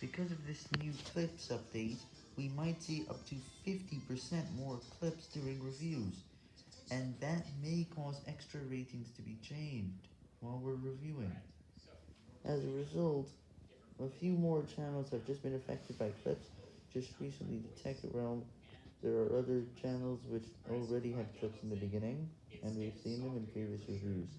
Because of this new clips update, we might see up to 50% more clips during reviews, and that may cause extra ratings to be changed while we're reviewing. As a result, a few more channels have just been affected by clips just recently detected. Tech Realm. There are other channels which already had clips in the beginning, and we've seen them in previous reviews.